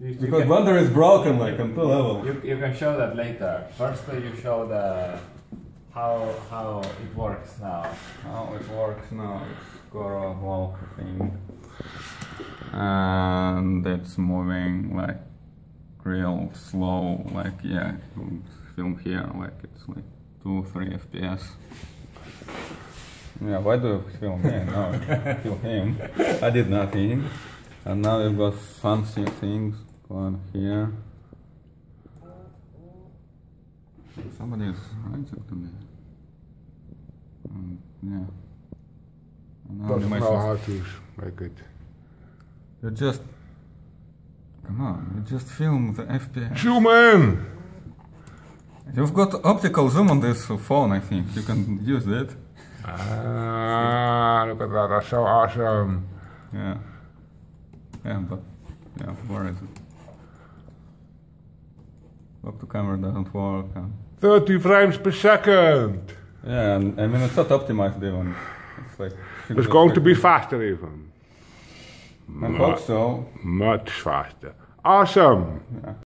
You, you Because can, Blender is broken like on two levels. you, you can show that later. First, uh, you show the how how it works now. How it works now, it's got a walk thing. And it's moving like real slow, like yeah, film here, like it's like 2 3 FPS. Yeah, why do you film me? No, film him. I did nothing. And now we've got fancy things going here. Somebody is writing to me. Mm, yeah. And now Doesn't know how to make it. You just come on. You just film the FPS. Zoom in! You've got optical zoom on this phone. I think you can use it. Ah, look at that, that's so awesome. Yeah. Yeah, but yeah, where is it? Look, the camera doesn't work. And, 30 frames per second. yeah, and I mean it's not optimized even. It's like It's going to be faster even. I hope so. Much faster. Awesome. Yeah.